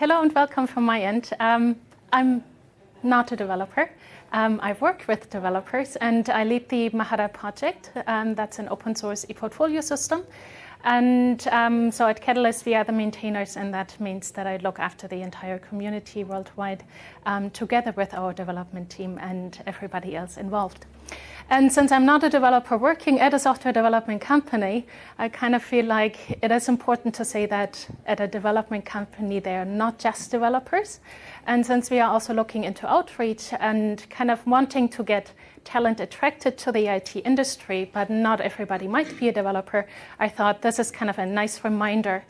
Hello and welcome from my end. Um, I'm not a developer. Um, I work with developers and I lead the Mahara project. Um, that's an open source e-portfolio system. And um, so at Catalyst, we are the maintainers, and that means that I look after the entire community worldwide um, together with our development team and everybody else involved. And since I'm not a developer working at a software development company, I kind of feel like it is important to say that at a development company, they are not just developers. And since we are also looking into outreach and kind of wanting to get talent attracted to the IT industry, but not everybody might be a developer, I thought this is kind of a nice reminder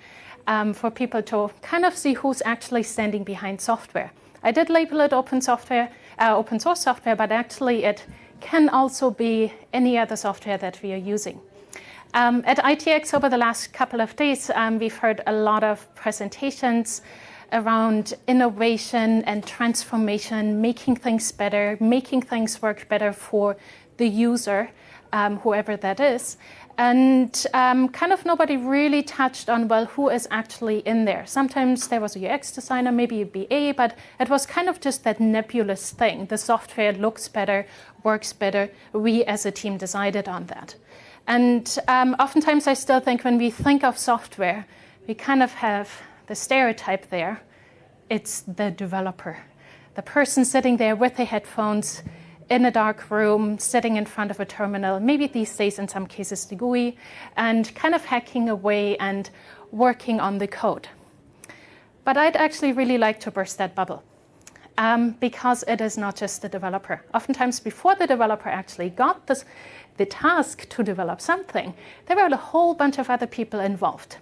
um, for people to kind of see who's actually standing behind software. I did label it open software, uh, open source software, but actually it can also be any other software that we are using. Um, at ITX over the last couple of days, um, we've heard a lot of presentations around innovation and transformation, making things better, making things work better for the user, um, whoever that is. And um, kind of nobody really touched on, well, who is actually in there. Sometimes there was a UX designer, maybe a BA, but it was kind of just that nebulous thing. The software looks better, works better. We as a team decided on that. And um, oftentimes I still think when we think of software, we kind of have the stereotype there. It's the developer, the person sitting there with the headphones, in a dark room, sitting in front of a terminal, maybe these days in some cases the GUI, and kind of hacking away and working on the code. But I'd actually really like to burst that bubble. Um, because it is not just the developer. Oftentimes before the developer actually got this, the task to develop something, there were a whole bunch of other people involved.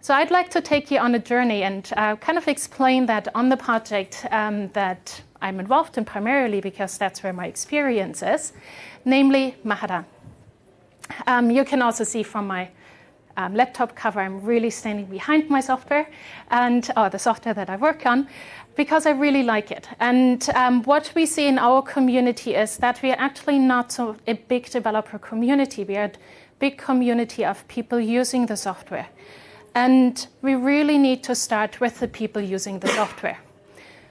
So I'd like to take you on a journey and uh, kind of explain that on the project um, that I'm involved in primarily because that's where my experience is, namely Mahara. Um, you can also see from my um, laptop cover, I'm really standing behind my software and uh, the software that I work on because I really like it. And um, what we see in our community is that we are actually not so a big developer community. We are a big community of people using the software. And we really need to start with the people using the software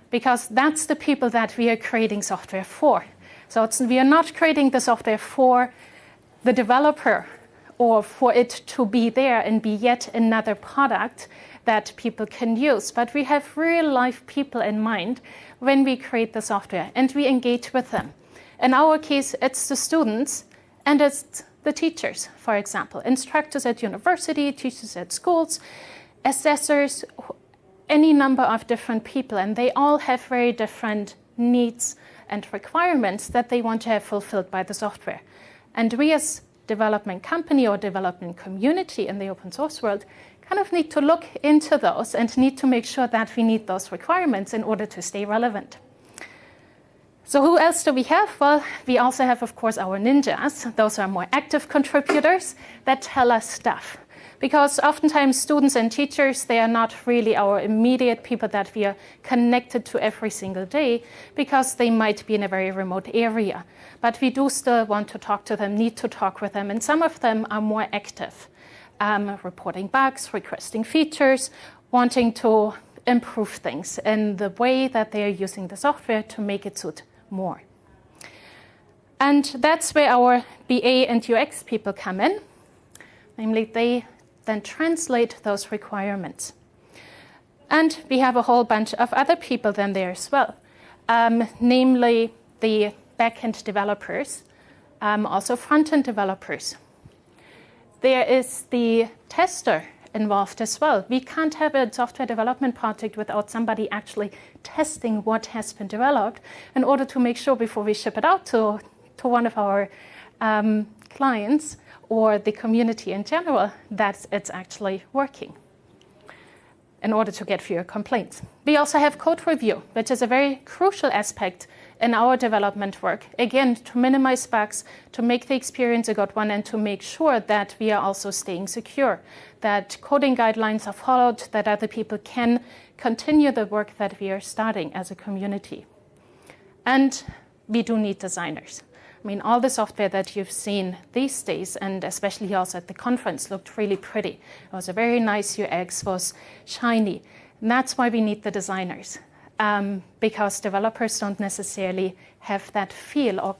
because that's the people that we are creating software for. So we are not creating the software for the developer or for it to be there and be yet another product that people can use. But we have real life people in mind when we create the software and we engage with them. In our case, it's the students and it's the teachers, for example, instructors at university, teachers at schools, assessors, any number of different people, and they all have very different needs and requirements that they want to have fulfilled by the software. And we as development company or development community in the open source world kind of need to look into those and need to make sure that we meet those requirements in order to stay relevant. So who else do we have? Well, we also have, of course, our ninjas. Those are more active contributors that tell us stuff because oftentimes students and teachers, they are not really our immediate people that we are connected to every single day because they might be in a very remote area. But we do still want to talk to them, need to talk with them, and some of them are more active, um, reporting bugs, requesting features, wanting to improve things in the way that they are using the software to make it suit more. And that's where our BA and UX people come in. Namely, they then translate those requirements. And we have a whole bunch of other people then there as well, um, namely the backend developers, um, also front-end developers. There is the tester involved as well. We can't have a software development project without somebody actually testing what has been developed in order to make sure before we ship it out to, to one of our um, clients or the community in general that it's actually working in order to get fewer complaints. We also have code review, which is a very crucial aspect in our development work. Again, to minimize bugs, to make the experience a good one, and to make sure that we are also staying secure, that coding guidelines are followed, that other people can continue the work that we are starting as a community. And we do need designers. I mean, all the software that you've seen these days, and especially also at the conference, looked really pretty. It was a very nice UX, was shiny. And that's why we need the designers, um, because developers don't necessarily have that feel or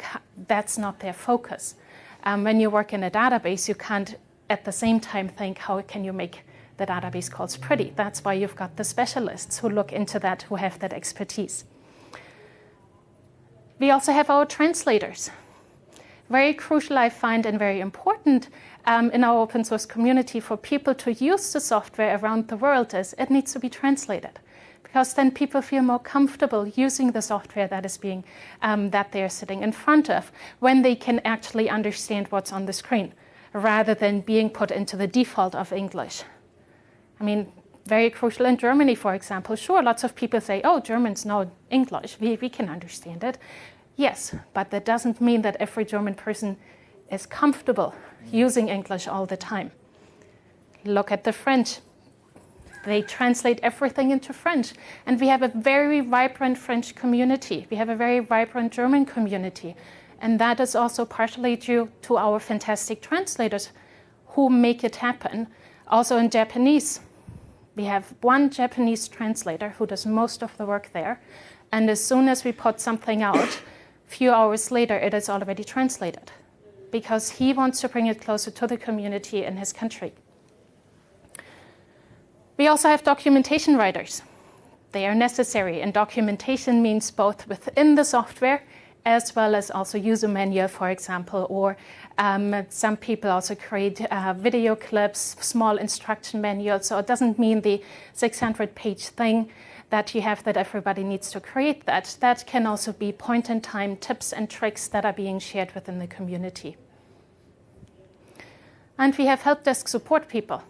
that's not their focus. Um, when you work in a database, you can't at the same time think, how can you make the database calls pretty? That's why you've got the specialists who look into that, who have that expertise. We also have our translators. Very crucial, I find, and very important um, in our open source community for people to use the software around the world is it needs to be translated because then people feel more comfortable using the software that is being um, that they're sitting in front of when they can actually understand what's on the screen rather than being put into the default of English. I mean, very crucial in Germany, for example. Sure, lots of people say, oh, Germans know English. We, we can understand it. Yes, but that doesn't mean that every German person is comfortable using English all the time. Look at the French. They translate everything into French. And we have a very vibrant French community. We have a very vibrant German community. And that is also partially due to our fantastic translators who make it happen. Also in Japanese, we have one Japanese translator who does most of the work there. And as soon as we put something out, few hours later, it is already translated because he wants to bring it closer to the community in his country. We also have documentation writers. They are necessary, and documentation means both within the software as well as also user manual, for example, or um, some people also create uh, video clips, small instruction manuals. So it doesn't mean the 600-page thing that you have that everybody needs to create that. That can also be point-in-time tips and tricks that are being shared within the community. And we have help desk support people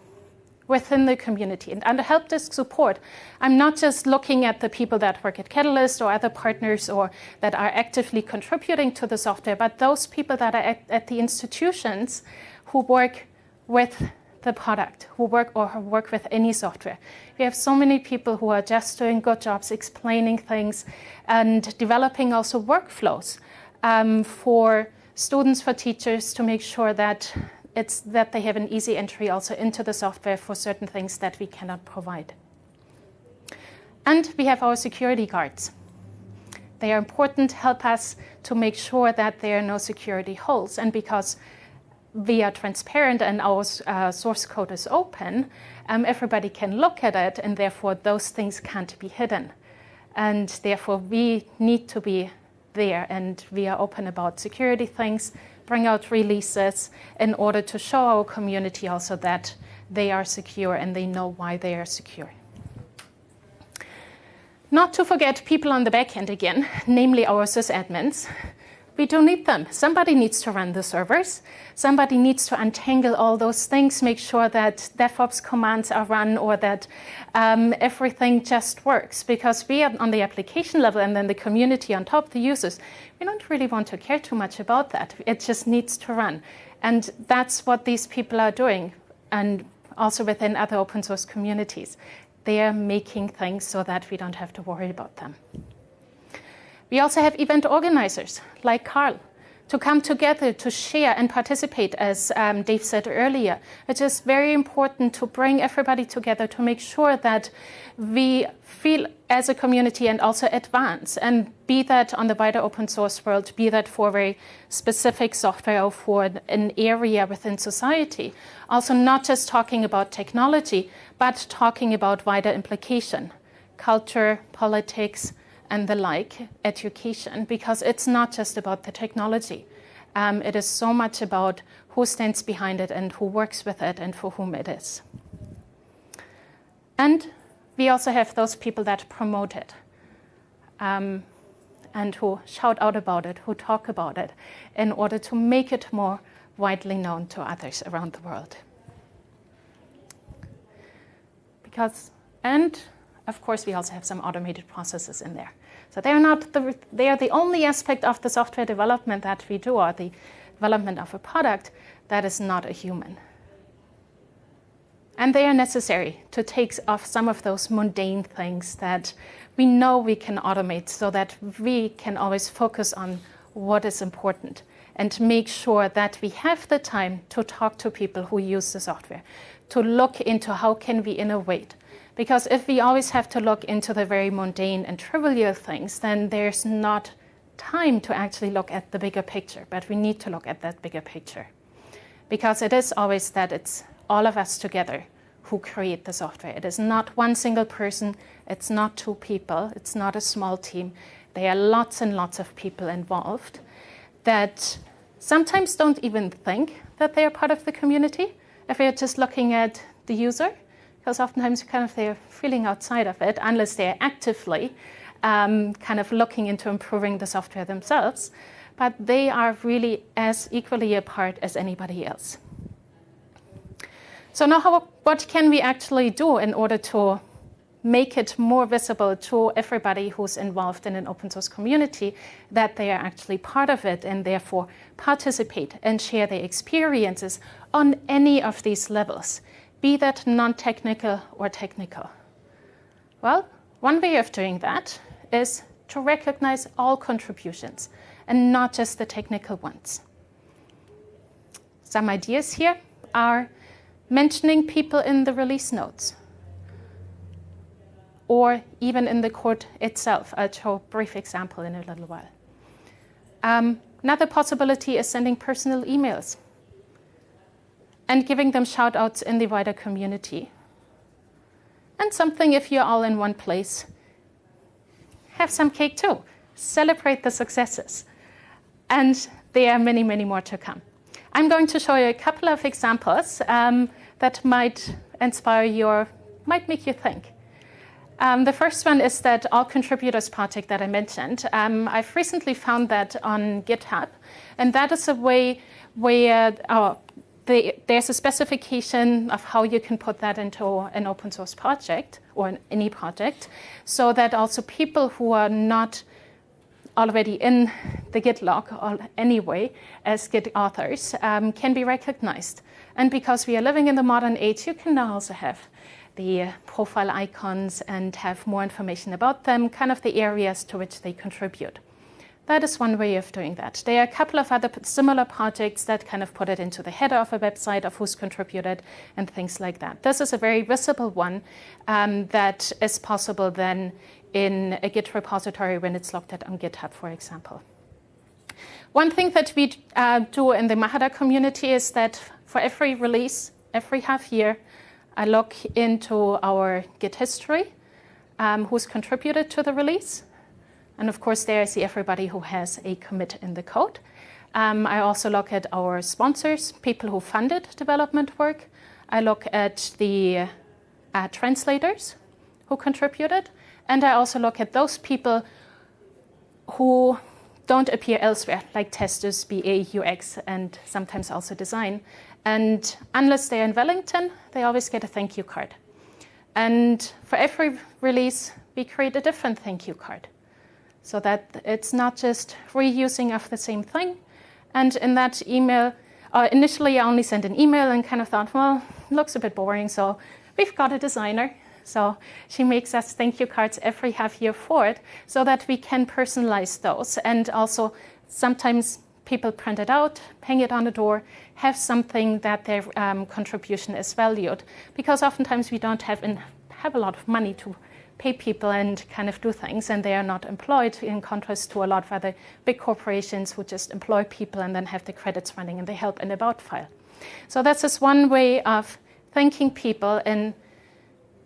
within the community. And under help desk support, I'm not just looking at the people that work at Catalyst or other partners or that are actively contributing to the software, but those people that are at, at the institutions who work with the product, who work or who work with any software. We have so many people who are just doing good jobs explaining things and developing also workflows um, for students, for teachers to make sure that it's that they have an easy entry also into the software for certain things that we cannot provide. And we have our security guards. They are important, help us to make sure that there are no security holes. And because we are transparent and our uh, source code is open, um, everybody can look at it and therefore those things can't be hidden. And therefore we need to be there and we are open about security things, bring out releases in order to show our community also that they are secure and they know why they are secure. Not to forget people on the back end again, namely our sysadmins. We don't need them. Somebody needs to run the servers. Somebody needs to untangle all those things, make sure that DevOps commands are run or that um, everything just works. Because we are on the application level and then the community on top, the users, we don't really want to care too much about that. It just needs to run. And that's what these people are doing. And also within other open source communities. They are making things so that we don't have to worry about them. We also have event organizers like Carl to come together to share and participate, as um, Dave said earlier. It is very important to bring everybody together to make sure that we feel as a community and also advance, and be that on the wider open source world, be that for very specific software or for an area within society. Also not just talking about technology, but talking about wider implication, culture, politics, and the like, education, because it's not just about the technology. Um, it is so much about who stands behind it and who works with it and for whom it is. And we also have those people that promote it um, and who shout out about it, who talk about it in order to make it more widely known to others around the world. Because, and of course, we also have some automated processes in there. So they are not the, they are the only aspect of the software development that we do, or the development of a product that is not a human. And they are necessary to take off some of those mundane things that we know we can automate so that we can always focus on what is important and make sure that we have the time to talk to people who use the software, to look into how can we innovate, Because if we always have to look into the very mundane and trivial things, then there's not time to actually look at the bigger picture. But we need to look at that bigger picture. Because it is always that it's all of us together who create the software. It is not one single person, it's not two people, it's not a small team. There are lots and lots of people involved that sometimes don't even think that they are part of the community if they're just looking at the user, because oftentimes kind of they're feeling outside of it unless they're actively um, kind of looking into improving the software themselves. But they are really as equally a part as anybody else. So now how, what can we actually do in order to make it more visible to everybody who's involved in an open source community that they are actually part of it and therefore participate and share their experiences on any of these levels, be that non-technical or technical. Well, one way of doing that is to recognize all contributions and not just the technical ones. Some ideas here are mentioning people in the release notes or even in the code itself. I'll show a brief example in a little while. Um, another possibility is sending personal emails and giving them shout outs in the wider community. And something if you're all in one place, have some cake too. Celebrate the successes. And there are many, many more to come. I'm going to show you a couple of examples um, that might inspire you might make you think. Um, the first one is that all contributors project that I mentioned. Um, I've recently found that on GitHub, and that is a way where oh, the, there's a specification of how you can put that into an open source project or any project, so that also people who are not already in the Git log anyway as Git authors um, can be recognized. And because we are living in the modern age, you can now also have the profile icons and have more information about them, kind of the areas to which they contribute. That is one way of doing that. There are a couple of other similar projects that kind of put it into the header of a website of who's contributed and things like that. This is a very visible one um, that is possible then in a Git repository when it's looked at on GitHub, for example. One thing that we uh, do in the Mahara community is that for every release, every half year, I look into our Git history, um, who's contributed to the release. And of course, there I see everybody who has a commit in the code. Um, I also look at our sponsors, people who funded development work. I look at the uh, translators who contributed. And I also look at those people who don't appear elsewhere, like testers, BA, UX, and sometimes also design. And unless they're in Wellington, they always get a thank you card. And for every release, we create a different thank you card so that it's not just reusing of the same thing. And in that email, uh, initially I only sent an email and kind of thought, well, looks a bit boring, so we've got a designer. So she makes us thank you cards every half year for it so that we can personalize those and also sometimes people print it out, hang it on the door, have something that their um, contribution is valued. Because oftentimes we don't have, in, have a lot of money to pay people and kind of do things, and they are not employed in contrast to a lot of other big corporations who just employ people and then have the credits running in the help and about file. So that's just one way of thanking people in,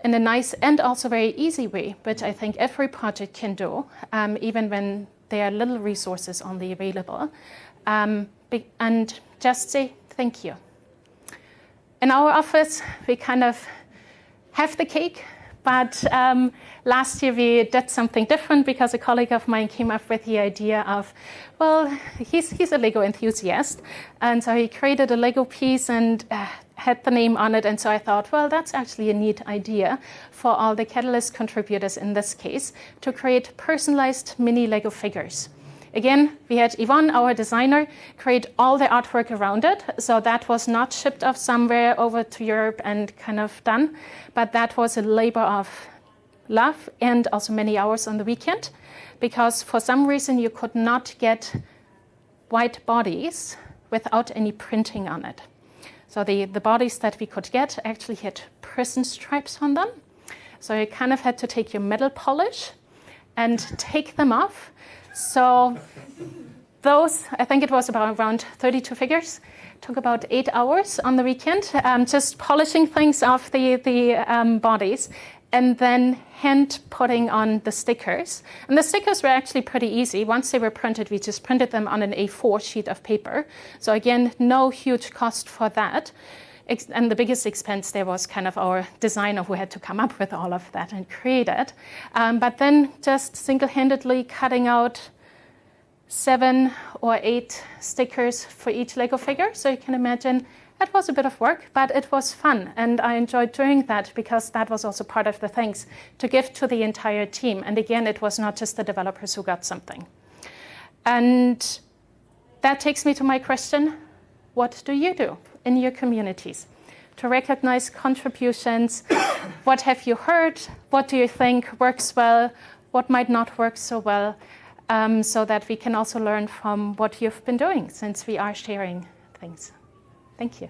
in a nice and also very easy way, which I think every project can do, um, even when there are little resources only available um, and just say thank you. In our office, we kind of have the cake, but um, last year we did something different because a colleague of mine came up with the idea of, well, he's, he's a Lego enthusiast. And so he created a Lego piece and uh, had the name on it. And so I thought, well, that's actually a neat idea for all the Catalyst contributors in this case to create personalized mini Lego figures. Again, we had Yvonne, our designer, create all the artwork around it. So that was not shipped off somewhere over to Europe and kind of done, but that was a labor of love and also many hours on the weekend because for some reason you could not get white bodies without any printing on it. So the, the bodies that we could get actually had prison stripes on them. So you kind of had to take your metal polish and take them off. So those, I think it was about around 32 figures, took about eight hours on the weekend, um, just polishing things off the, the um, bodies and then hand putting on the stickers. And the stickers were actually pretty easy. Once they were printed, we just printed them on an A4 sheet of paper. So again, no huge cost for that. And the biggest expense there was kind of our designer who had to come up with all of that and create it. Um, but then just single-handedly cutting out seven or eight stickers for each Lego figure. So you can imagine it was a bit of work, but it was fun. And I enjoyed doing that because that was also part of the things to give to the entire team. And again, it was not just the developers who got something. And that takes me to my question, what do you do in your communities? To recognize contributions, what have you heard? What do you think works well? What might not work so well? Um, so that we can also learn from what you've been doing since we are sharing things. Thank you.